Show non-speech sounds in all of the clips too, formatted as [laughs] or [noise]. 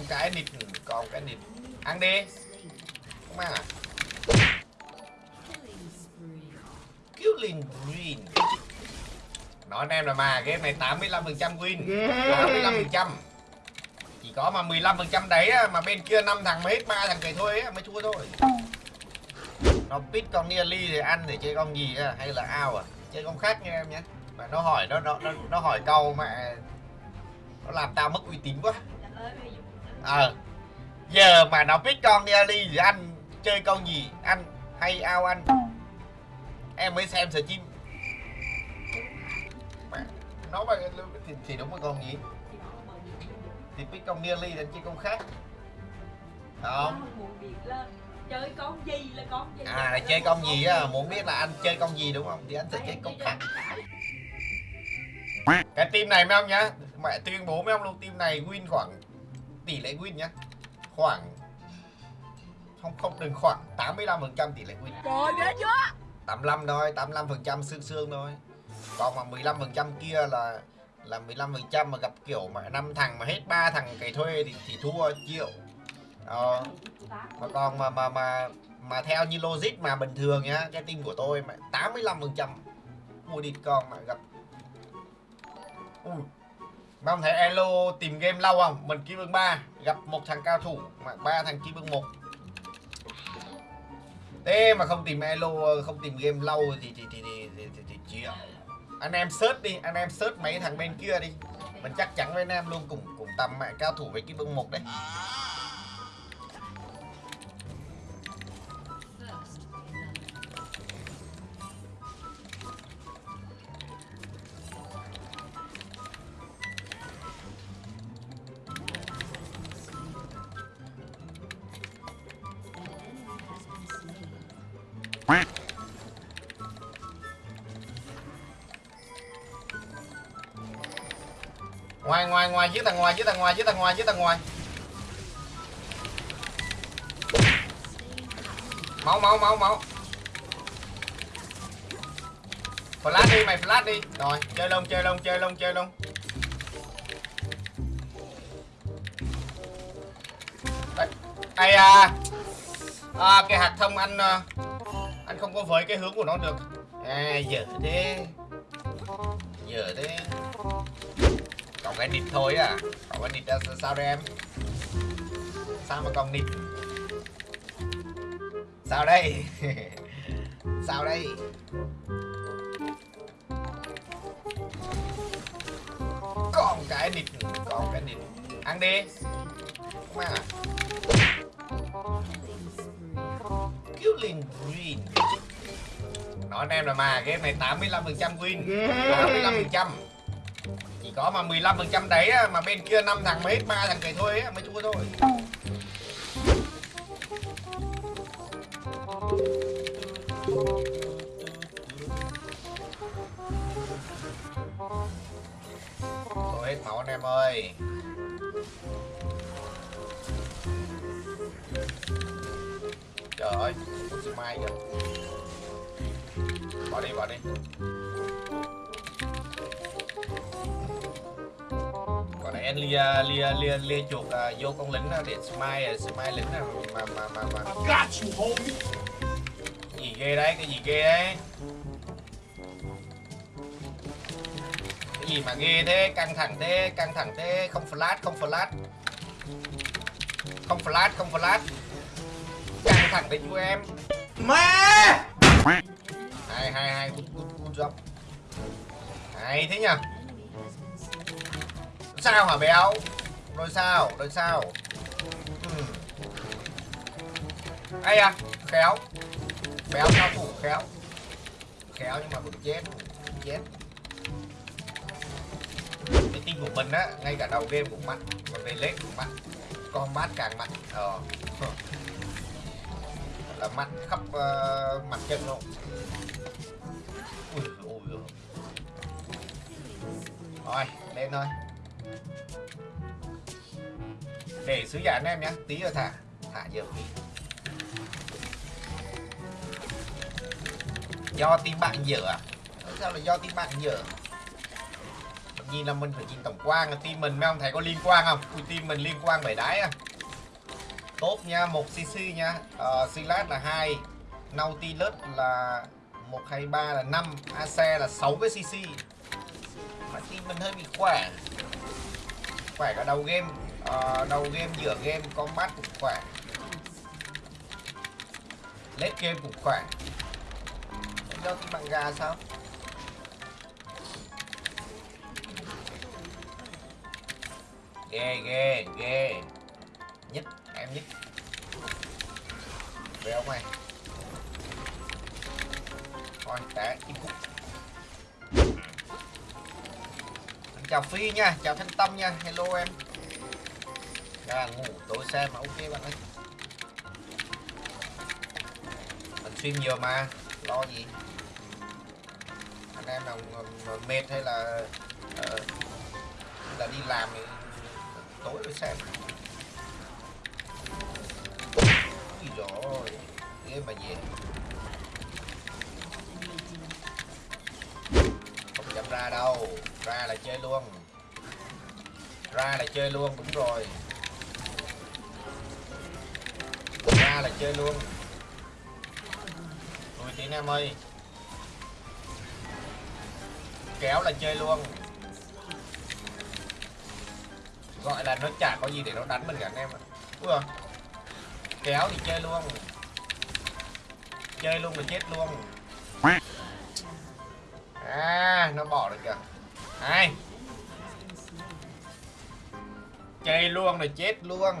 con cái nịt con cái nịt. Ăn đi. Không ăn à? Killing green. Nói anh em là mà game này 85 phần trăm win. 85 phần trăm. Chỉ có mà 15 phần trăm đấy á, mà bên kia năm thằng mới hết ba thằng cày thôi á, mới thua thôi. Nó pit con nearly thì ăn để chơi con gì á, hay là ao à? Chơi con khác nha em nhé. Mà nó hỏi nó nó nó, nó hỏi câu mà nó làm tao mất uy tín quá ờ. Giờ mà nó biết con nearly thì anh chơi con gì? Anh hay ao anh? Em mới xem stream nó mà thì, thì đúng là con gì? Thì biết con nearly là chơi con khác. Đó. Chơi con gì là con gì? À là chơi con gì á muốn biết là anh chơi con gì đúng không? Thì anh sẽ chơi con khác cái team này mấy ông nhá mẹ tuyên bố mấy ông luôn team này win khoảng tỷ lệ win nhá. Khoảng không không đừng khoảng 85 phần trăm tỷ lệ win. Trời ghê chưa? 85 thôi 85 phần trăm xương xương thôi. Còn mà 15 phần trăm kia là là 15 phần trăm mà gặp kiểu mà năm thằng mà hết ba thằng cày thuê thì thì thua triệu ờ, mà còn mà mà mà mà theo như logic mà bình thường nhá cái team của tôi mà 85 phần trăm. Mua địt con mà gặp Ui. Mà ông thấy Elo tìm game lâu không? Mình kim vương 3 Gặp một thằng cao thủ Mà ba thằng kim vương 1 Thế mà không tìm Elo Không tìm game lâu thì thì thì thì, thì, thì, thì chịu. Anh em search đi Anh em search mấy thằng bên kia đi. Mình chắc chắn với anh em luôn Cùng cùng tầm mẹ cao thủ với kim vương 1 đấy. Ngoài ngoài ngoài dưới tầng ngoài dưới tầng ngoài dưới tầng ngoài dưới tầng ngoài. Máu máu máu máu. Flash đi mày flash đi. Rồi chơi lông chơi lông chơi lông chơi lông ai à, à cái hạt thông anh à, anh không có với cái hướng của nó được. À giờ thế. Giờ thế còn cái nịt thôi à còn cái nịt sao đây em? Sao mà còn nịt? Sao đây? [laughs] Sao đây? Còn cái nịt còn cái nịt. Ăn đi. Không ăn à killing green nói anh em là mà game này 85 phần trăm win. 85 phần trăm chỉ có mà 15 phần trăm đấy mà bên kia năm thằng hết ba thằng cày thôi á, mới thua thôi. Thôi hết máu anh em ơi. Trời ơi, mai kìa. Bỏ đi, bỏ đi lia, lia, lia, lia chuột uh, vô con lính để smile, smile lính uh, mà, mà, mà, mà. Cái gì ghê đấy, cái gì ghê đấy. Cái gì mà ghê thế, căng thẳng thế, căng thẳng thế, không flash, không flash. Không flash, không flash. Căng thẳng đấy chú em. Má! Hay, hay, hay, good, good, good job. Hay thế nhỉ Sao hả béo? Rồi sao, rồi sao? Ừ. Ây à, khéo. Béo cao thủ khéo. Khéo nhưng mà cũng chết Chết. Cái team của mình á, ngay cả đầu game cũng mạnh còn về lết cũng mạnh Con bát càng mạnh Ờ. Là mạnh khắp uh, mặt chân luôn. Ui ui ui rồi lên thôi để sứ giả anh em nhé tí rồi thả thả nhiều tí do team bạn dở à? Sao là do team bạn dở nhìn là mình phải nhìn tổng quan team mình mấy ông thấy có liên quan không? Ui team mình liên quan bảy đáy à. Tốt nha một cc nha. Uh, là hai nautilus là một hai ba là 5 ac là 6 cái cc mà team mình hơi bị khỏe khỏe cả đầu game Ờ, đầu game giữa game combat cũng khỏe. Late game cũng khỏe. Cho do team bằng gà sao? Ghê ghê ghê. Nhất em nhất về ông này. Coi té chim cúc chào phi nha. Chào thanh tâm nha. Hello em. Ra ngủ tối xem mà ok bạn ơi. Mình stream nhiều mà lo gì? Anh em nào mệt hay là uh, là đi làm thì tối rồi xem. Ui dồi game mà về. Ra đâu? Ra là chơi luôn. Ra là chơi luôn, đúng rồi. Ra là chơi luôn. Lùi tí em ơi. Kéo là chơi luôn. Gọi là nó chả có gì để nó đánh mình cả, anh em ạ. Ui à. Kéo thì chơi luôn. Chơi luôn là chết luôn. À nó bỏ được kìa. Hai Chơi luôn rồi chết luôn.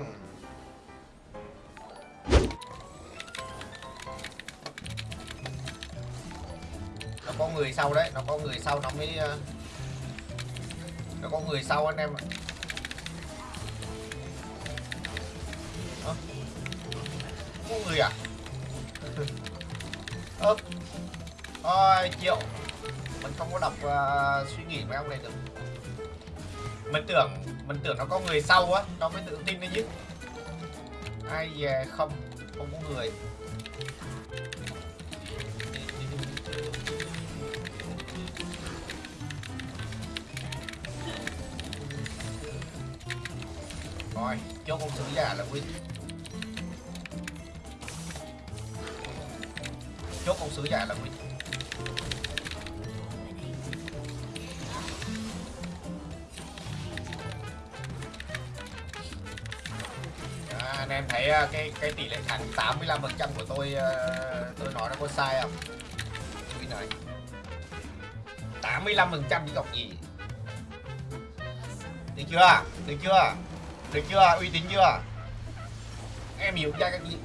Nó có người sau đấy, nó có người sau, nó mới ờ, nó có người sau anh em ạ. Có người à? [laughs] Ơ. Ôi, triệu mình không có đọc uh, suy nghĩ mấy ông này được. Mình tưởng mình tưởng nó có người sau á nó mới tự tin đấy chứ. Ai về không không có người. Rồi, chốt con sứ giả là win. Chốt con sứ giả là win. Anh em thấy ờ, cái cái tỷ lệ thắng 85 phần trăm của tôi ờ, tôi nói nó có sai không? tôi này 85% đi cọc gì Được chưa? Được chưa? Được chưa? Uy tín chưa? Em hiểu ra cái gì?